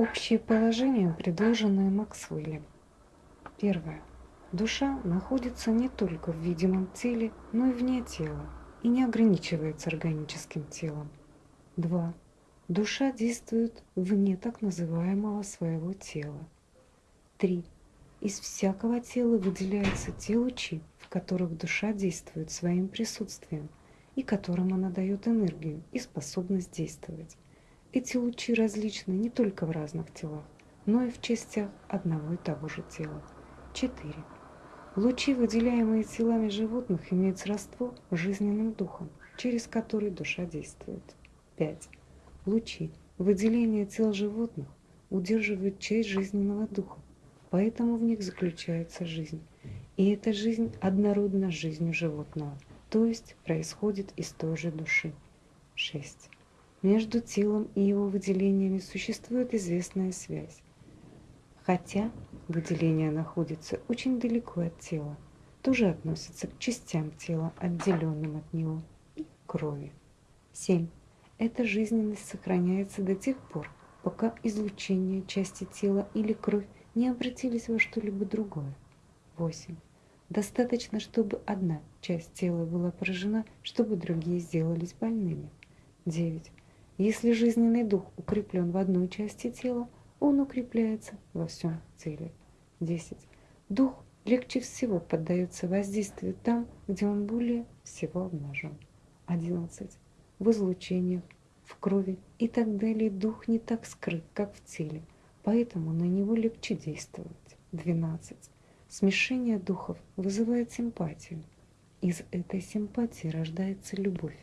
Общие положения, предложенные Максвеллем. Первое. Душа находится не только в видимом теле, но и вне тела и не ограничивается органическим телом. 2. Душа действует вне так называемого своего тела. 3. Из всякого тела выделяются те лучи, в которых душа действует своим присутствием и которым она дает энергию и способность действовать. Эти лучи различны не только в разных телах, но и в частях одного и того же тела. 4. Лучи, выделяемые телами животных, имеют сродство с жизненным духом, через который душа действует. 5. Лучи, выделения тел животных, удерживают часть жизненного духа, поэтому в них заключается жизнь. И эта жизнь однородна с жизнью животного, то есть происходит из той же души. 6. Между телом и его выделениями существует известная связь. Хотя выделение находится очень далеко от тела, тоже относится к частям тела, отделенным от него, и крови. 7. Эта жизненность сохраняется до тех пор, пока излучение части тела или кровь не обратились во что-либо другое. 8. Достаточно, чтобы одна часть тела была поражена, чтобы другие сделались больными. 9. Если жизненный дух укреплен в одной части тела, он укрепляется во всем теле. 10. Дух легче всего поддается воздействию там, где он более всего обнажен. 11. В излучениях, в крови и так далее дух не так скрыт, как в теле, поэтому на него легче действовать. 12. Смешение духов вызывает симпатию. Из этой симпатии рождается любовь.